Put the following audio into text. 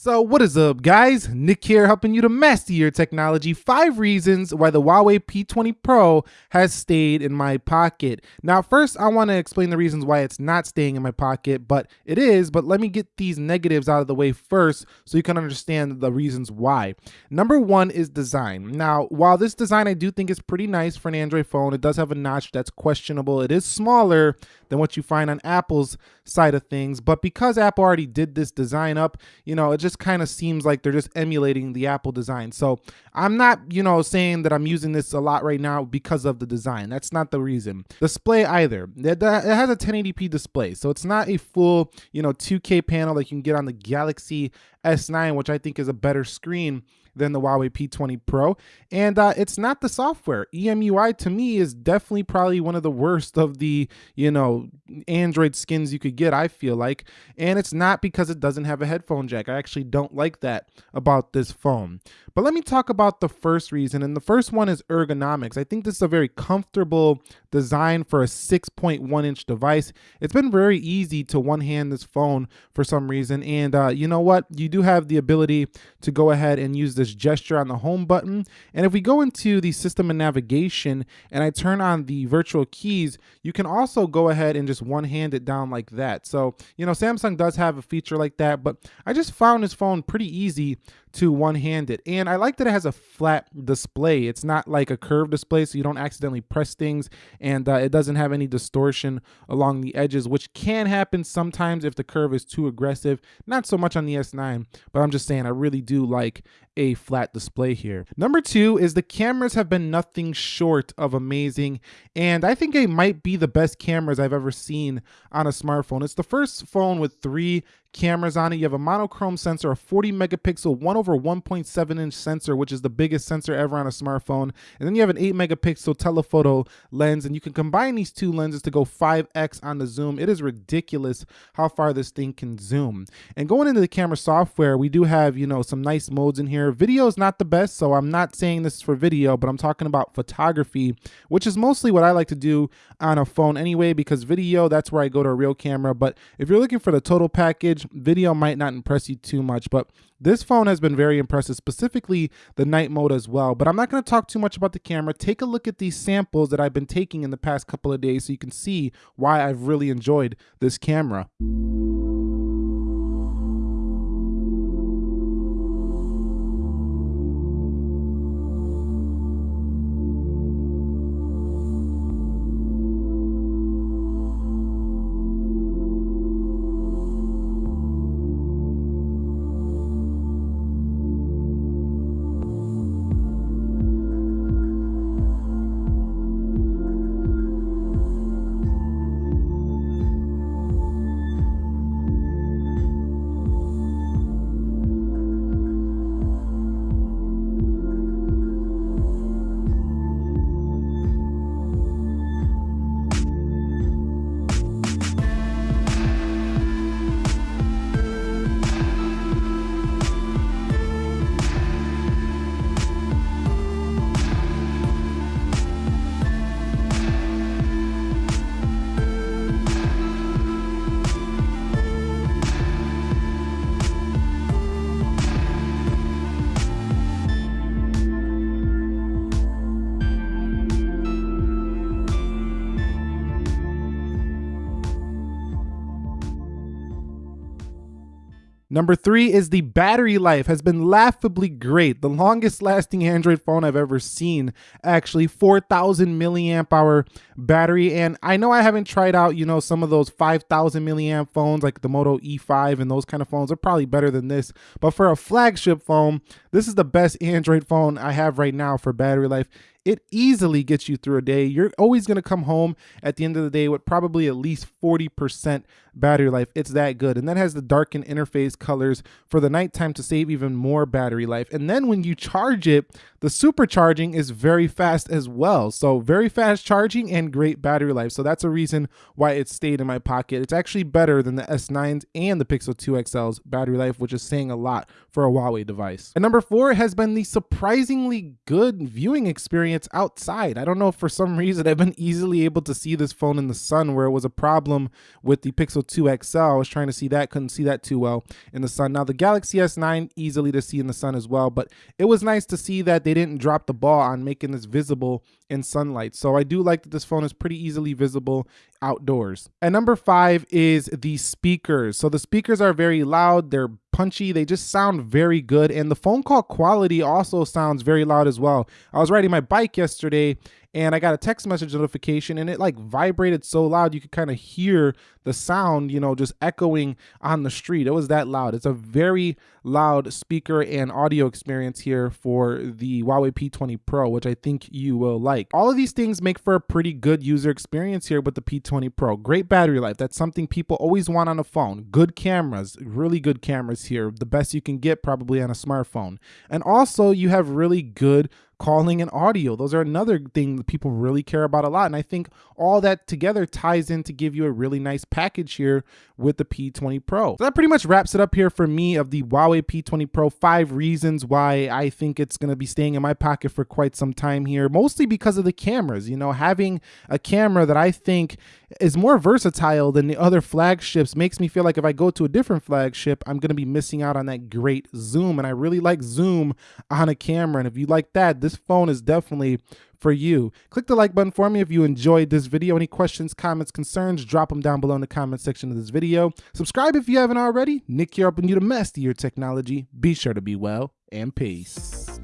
So what is up guys? Nick here helping you to master your technology. Five reasons why the Huawei P20 Pro has stayed in my pocket. Now first I want to explain the reasons why it's not staying in my pocket, but it is, but let me get these negatives out of the way first so you can understand the reasons why. Number one is design. Now while this design I do think is pretty nice for an Android phone, it does have a notch that's questionable. It is smaller than what you find on Apple's side of things, but because Apple already did this design up, you know, it just just kind of seems like they're just emulating the Apple design. So I'm not, you know, saying that I'm using this a lot right now because of the design. That's not the reason. Display either. It has a 1080p display, so it's not a full, you know, 2K panel like you can get on the Galaxy S9, which I think is a better screen than the Huawei P20 Pro. And uh, it's not the software. EMUI to me is definitely probably one of the worst of the, you know, Android skins you could get, I feel like. And it's not because it doesn't have a headphone jack. I actually don't like that about this phone. But let me talk about the first reason. And the first one is ergonomics. I think this is a very comfortable design for a 6.1 inch device. It's been very easy to one hand this phone for some reason. And uh, you know what? You do have the ability to go ahead and use this gesture on the home button. And if we go into the system and navigation and I turn on the virtual keys, you can also go ahead and just one hand it down like that. So, you know, Samsung does have a feature like that, but I just found this phone pretty easy to one-handed. And I like that it has a flat display. It's not like a curved display, so you don't accidentally press things, and uh, it doesn't have any distortion along the edges, which can happen sometimes if the curve is too aggressive. Not so much on the S9, but I'm just saying I really do like a flat display here. Number two is the cameras have been nothing short of amazing, and I think they might be the best cameras I've ever seen on a smartphone. It's the first phone with three cameras on it. You have a monochrome sensor, a 40 megapixel, 1 over 1.7 inch sensor, which is the biggest sensor ever on a smartphone. And then you have an 8 megapixel telephoto lens, and you can combine these two lenses to go 5x on the zoom. It is ridiculous how far this thing can zoom. And going into the camera software, we do have, you know, some nice modes in here. Video is not the best, so I'm not saying this is for video, but I'm talking about photography, which is mostly what I like to do on a phone anyway, because video, that's where I go to a real camera. But if you're looking for the total package, video might not impress you too much, but this phone has been very impressive, specifically the night mode as well. But I'm not going to talk too much about the camera. Take a look at these samples that I've been taking in the past couple of days so you can see why I've really enjoyed this camera. Number three is the battery life has been laughably great. The longest lasting Android phone I've ever seen, actually 4,000 milliamp hour battery. And I know I haven't tried out, you know, some of those 5,000 milliamp phones like the Moto E5 and those kind of phones are probably better than this. But for a flagship phone, this is the best Android phone I have right now for battery life it easily gets you through a day. You're always going to come home at the end of the day with probably at least 40% battery life. It's that good. And that has the darken interface colors for the nighttime to save even more battery life. And then when you charge it, the supercharging is very fast as well. So very fast charging and great battery life. So that's a reason why it stayed in my pocket. It's actually better than the S9s and the Pixel 2 XL's battery life, which is saying a lot for a Huawei device. And number four has been the surprisingly good viewing experience it's outside. I don't know if for some reason I've been easily able to see this phone in the sun where it was a problem with the Pixel 2 XL. I was trying to see that, couldn't see that too well in the sun. Now the Galaxy S9 easily to see in the sun as well, but it was nice to see that they didn't drop the ball on making this visible in sunlight. So I do like that this phone is pretty easily visible outdoors. And number five is the speakers. So the speakers are very loud, they're punchy, they just sound very good. And the phone call quality also sounds very loud as well. I was riding my bike yesterday and I got a text message notification and it like vibrated so loud you could kind of hear the sound, you know, just echoing on the street. It was that loud. It's a very loud speaker and audio experience here for the Huawei P20 Pro, which I think you will like. All of these things make for a pretty good user experience here with the P20 Pro. Great battery life. That's something people always want on a phone. Good cameras, really good cameras here. The best you can get probably on a smartphone. And also you have really good calling and audio. Those are another thing that people really care about a lot. And I think all that together ties in to give you a really nice package here with the P20 Pro. So that pretty much wraps it up here for me of the Huawei P20 Pro. Five reasons why I think it's going to be staying in my pocket for quite some time here, mostly because of the cameras. You know, having a camera that I think is more versatile than the other flagships makes me feel like if I go to a different flagship, I'm going to be missing out on that great zoom. And I really like zoom on a camera. And if you like that, this phone is definitely for you. Click the like button for me if you enjoyed this video. Any questions, comments, concerns, drop them down below in the comment section of this video. Subscribe if you haven't already. Nick here helping you to master your technology. Be sure to be well and peace.